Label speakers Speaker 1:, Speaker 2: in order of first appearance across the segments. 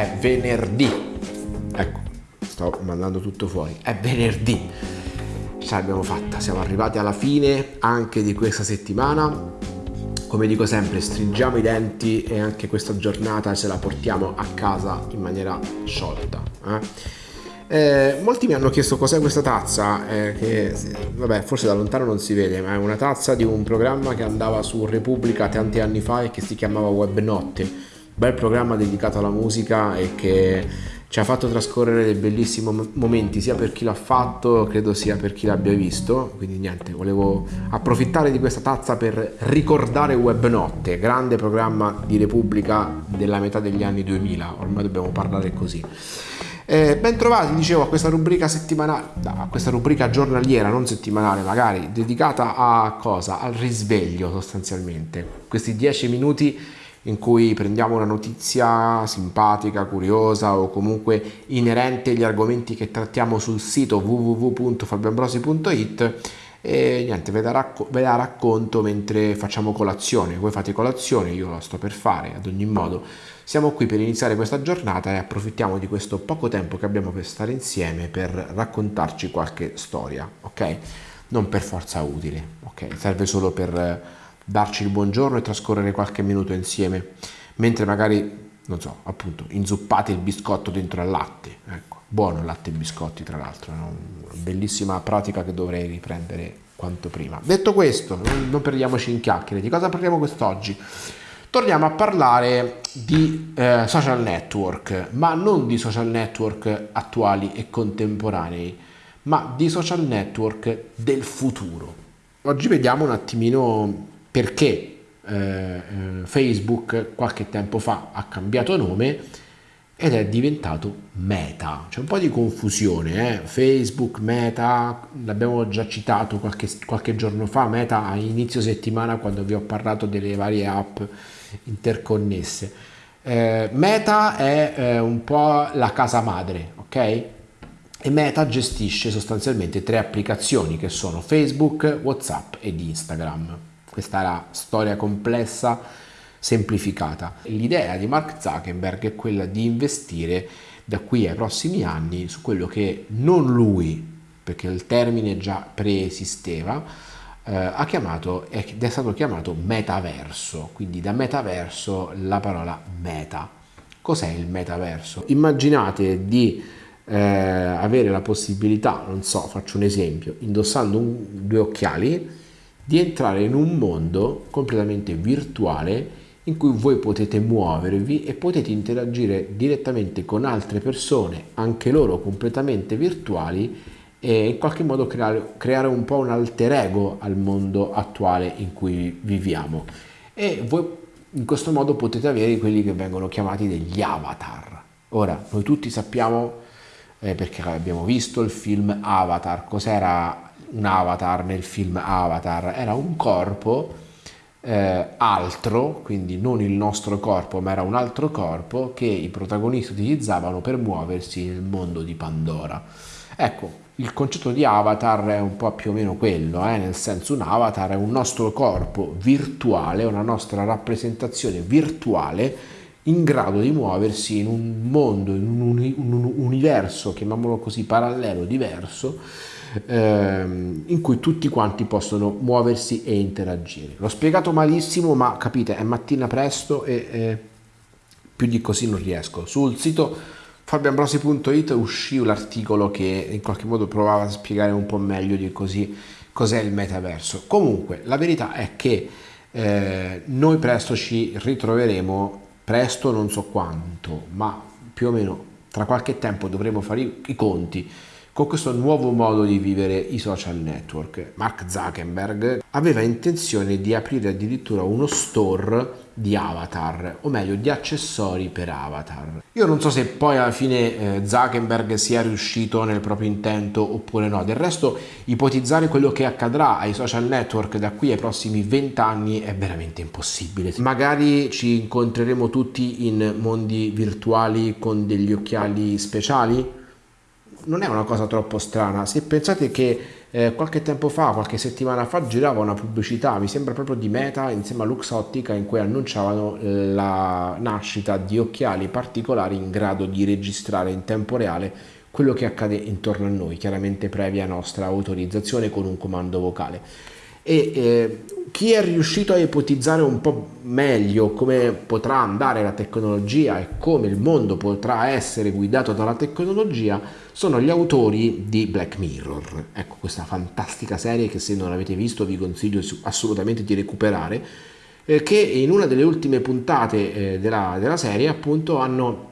Speaker 1: è venerdì. Ecco, sto mandando tutto fuori. È venerdì. Ce l'abbiamo fatta, siamo arrivati alla fine anche di questa settimana. Come dico sempre, stringiamo i denti e anche questa giornata ce la portiamo a casa in maniera sciolta. Eh? Eh, molti mi hanno chiesto cos'è questa tazza, eh, che vabbè, forse da lontano non si vede, ma è una tazza di un programma che andava su Repubblica tanti anni fa e che si chiamava Web Notte. Bel programma dedicato alla musica e che ci ha fatto trascorrere dei bellissimi momenti sia per chi l'ha fatto, credo sia per chi l'abbia visto. Quindi niente, volevo approfittare di questa tazza per ricordare Web Notte, grande programma di Repubblica della metà degli anni 2000, ormai dobbiamo parlare così. Eh, ben dicevo, a questa rubrica settimanale, a questa rubrica giornaliera, non settimanale magari, dedicata a cosa? Al risveglio sostanzialmente. Questi dieci minuti in cui prendiamo una notizia simpatica, curiosa o comunque inerente agli argomenti che trattiamo sul sito www.fabioambrosi.it e niente, ve la, racco- ve la racconto mentre facciamo colazione. Voi fate colazione, io la sto per fare ad ogni modo siamo qui per iniziare questa giornata e approfittiamo di questo poco tempo che abbiamo per stare insieme per raccontarci qualche storia, ok? Non per forza utile, ok? Serve solo per darci il buongiorno e trascorrere qualche minuto insieme, mentre magari, non so, appunto, inzuppate il biscotto dentro al latte, ecco, buono il latte e biscotti tra l'altro, è una bellissima pratica che dovrei riprendere quanto prima. Detto questo, non perdiamoci in chiacchiere, di cosa parliamo quest'oggi? torniamo a parlare di eh, social network, ma non di social network attuali e contemporanei, ma di social network del futuro. Oggi vediamo un attimino perché eh, eh Facebook qualche tempo fa ha cambiato nome ed è diventato Meta. C'è un po' di confusione, eh? Facebook, Meta, l'abbiamo già citato qualche, qualche giorno fa, Meta a inizio settimana quando vi ho parlato delle varie app interconnesse. Eh, Meta è eh, un po' la casa madre, ok? E Meta gestisce sostanzialmente tre applicazioni che sono Facebook, WhatsApp ed Instagram. Questa la storia complessa semplificata. L'idea di Mark Zuckerberg è quella di investire da qui ai prossimi anni su quello che non lui, perché il termine già preesisteva, eh, ha chiamato, ed è stato chiamato metaverso, quindi da metaverso la parola meta. Cos'è il metaverso? Immaginate di eh, avere la possibilità, non so, faccio un esempio, indossando un, due occhiali, di entrare in un mondo completamente virtuale in cui voi potete muovervi e potete interagire direttamente con altre persone, anche loro completamente virtuali, e in qualche modo creare, creare un po' un alter ego al mondo attuale in cui viviamo. E voi in questo modo potete avere quelli che vengono chiamati degli avatar. Ora, noi tutti sappiamo, eh, perché abbiamo visto il film Avatar, cos'era un avatar nel film Avatar? Era un corpo eh, altro, quindi non il nostro corpo, ma era un altro corpo che i protagonisti utilizzavano per muoversi nel mondo di Pandora. Ecco, il concetto di avatar è un po' più o meno quello, eh? nel senso un avatar è un nostro corpo virtuale, una nostra rappresentazione virtuale in grado di muoversi in un mondo, in un, un, un universo, chiamiamolo così, parallelo, diverso, ehm, in cui tutti quanti possono muoversi e interagire. L'ho spiegato malissimo, ma capite, è mattina presto e eh, più di così non riesco. Sul sito fabioambrosi.it uscì l'articolo che in qualche modo provava a spiegare un po' meglio di così cos'è il metaverso. Comunque la verità è che eh, noi presto ci ritroveremo, presto non so quanto, ma più o meno tra qualche tempo dovremo fare i, i conti con questo nuovo modo di vivere i social network. Mark Zuckerberg aveva intenzione di aprire addirittura uno store di avatar, o meglio di accessori per avatar. Io non so se poi alla fine eh, Zuckerberg sia riuscito nel proprio intento oppure no, del resto ipotizzare quello che accadrà ai social network da qui ai prossimi 20 anni è veramente impossibile. Magari ci incontreremo tutti in mondi virtuali con degli occhiali speciali? Non è una cosa troppo strana, se pensate che eh, qualche tempo fa, qualche settimana fa, girava una pubblicità, mi sembra proprio di Meta, insieme a Luxottica, in cui annunciavano eh, la nascita di occhiali particolari in grado di registrare in tempo reale quello che accade intorno a noi, chiaramente previa nostra autorizzazione con un comando vocale e eh, chi è riuscito a ipotizzare un po' meglio come potrà andare la tecnologia e come il mondo potrà essere guidato dalla tecnologia sono gli autori di Black Mirror. Ecco questa fantastica serie che se non l'avete visto vi consiglio assolutamente di recuperare, eh, che in una delle ultime puntate eh, della, della, serie appunto hanno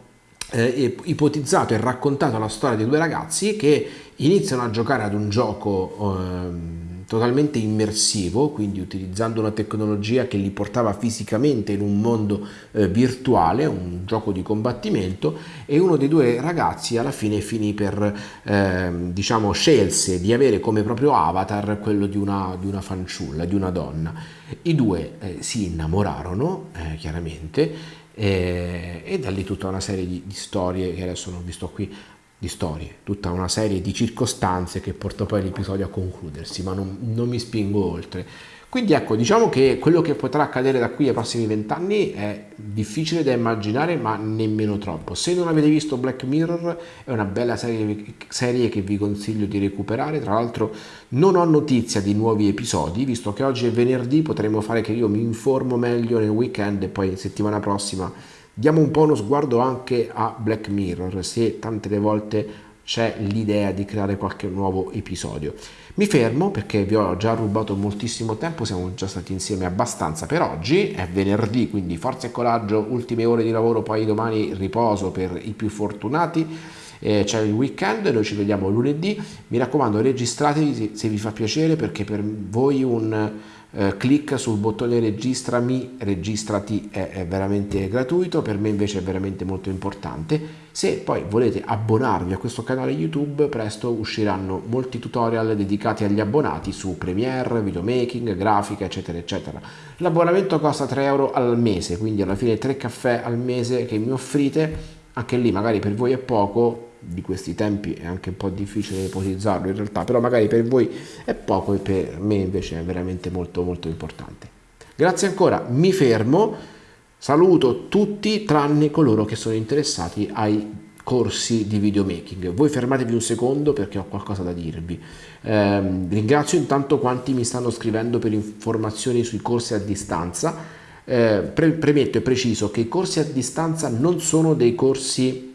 Speaker 1: eh, ipotizzato e raccontato la storia di due ragazzi che iniziano a giocare ad un gioco ehm, totalmente immersivo, quindi utilizzando una tecnologia che li portava fisicamente in un mondo eh, virtuale, un gioco di combattimento e uno dei due ragazzi alla fine finì per, eh, diciamo, scelse di avere come proprio avatar quello di una, di una fanciulla, di una donna. I due eh, si innamorarono, eh, chiaramente, e, e da lì tutta una serie di, di storie che adesso non vi sto qui di storie, tutta una serie di circostanze che portò poi l'episodio a concludersi, ma non, non, mi spingo oltre. Quindi ecco, diciamo che quello che potrà accadere da qui ai prossimi vent'anni è difficile da immaginare, ma nemmeno troppo. Se non avete visto Black Mirror, è una bella serie, serie che vi consiglio di recuperare. Tra l'altro non ho notizia di nuovi episodi, visto che oggi è venerdì, potremmo fare che io mi informo meglio nel weekend e poi settimana prossima Diamo un po' uno sguardo anche a Black Mirror, se tante le volte c'è l'idea di creare qualche nuovo episodio. Mi fermo perché vi ho già rubato moltissimo tempo, siamo già stati insieme abbastanza per oggi, è venerdì quindi forza e coraggio, ultime ore di lavoro, poi domani riposo per i più fortunati, eh, c'è il weekend, noi ci vediamo lunedì, mi raccomando registratevi se, vi fa piacere perché per voi un eh, clic sul bottone registrami, registrati è, è, veramente gratuito, per me invece è veramente molto importante. Se poi volete abbonarvi a questo canale YouTube, presto usciranno molti tutorial dedicati agli abbonati su Premiere, videomaking, grafica, eccetera, eccetera. L'abbonamento costa 3 euro al mese, quindi alla fine 3 caffè al mese che mi offrite, anche lì magari per voi è poco, di questi tempi è anche un po' difficile ipotizzarlo in realtà, però magari per voi è poco e per me invece è veramente molto molto importante. Grazie ancora, mi fermo, saluto tutti tranne coloro che sono interessati ai corsi di videomaking. Voi fermatevi un secondo perché ho qualcosa da dirvi. Eh, ringrazio intanto quanti mi stanno scrivendo per informazioni sui corsi a distanza. Eh, pre premetto e preciso che i corsi a distanza non sono dei corsi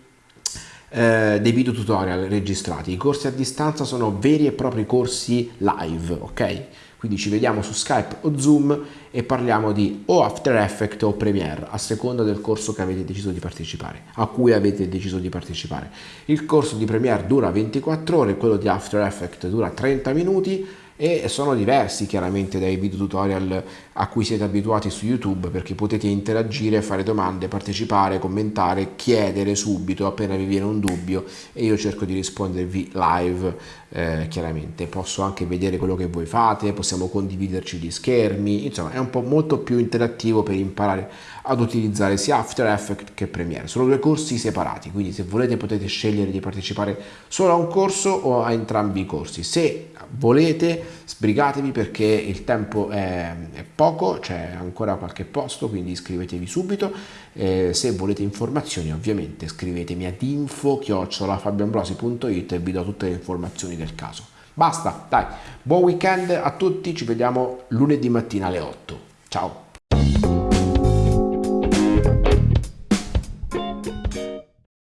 Speaker 1: eh, dei video tutorial registrati. I corsi a distanza sono veri e propri corsi live, ok? Quindi ci vediamo su Skype o Zoom e parliamo di o After Effects o Premiere, a seconda del corso che avete deciso di partecipare, a cui avete deciso di partecipare. Il corso di Premiere dura 24 ore, quello di After Effects dura 30 minuti e sono diversi chiaramente dai video tutorial a cui siete abituati su YouTube perché potete interagire, fare domande, partecipare, commentare, chiedere subito appena vi viene un dubbio e io cerco di rispondervi live eh, chiaramente. Posso anche vedere quello che voi fate, possiamo condividerci gli schermi, insomma è un po' molto più interattivo per imparare ad utilizzare sia After Effects che Premiere. Sono due corsi separati, quindi se volete potete scegliere di partecipare solo a un corso o a entrambi i corsi. Se volete sbrigatevi perché il tempo è, è poco, c'è ancora qualche posto, quindi iscrivetevi subito. Eh, se volete informazioni ovviamente scrivetemi ad info-fabioambrosi.it e vi do tutte le informazioni del caso. Basta, dai, buon weekend a tutti, ci vediamo lunedì mattina alle 8. Ciao!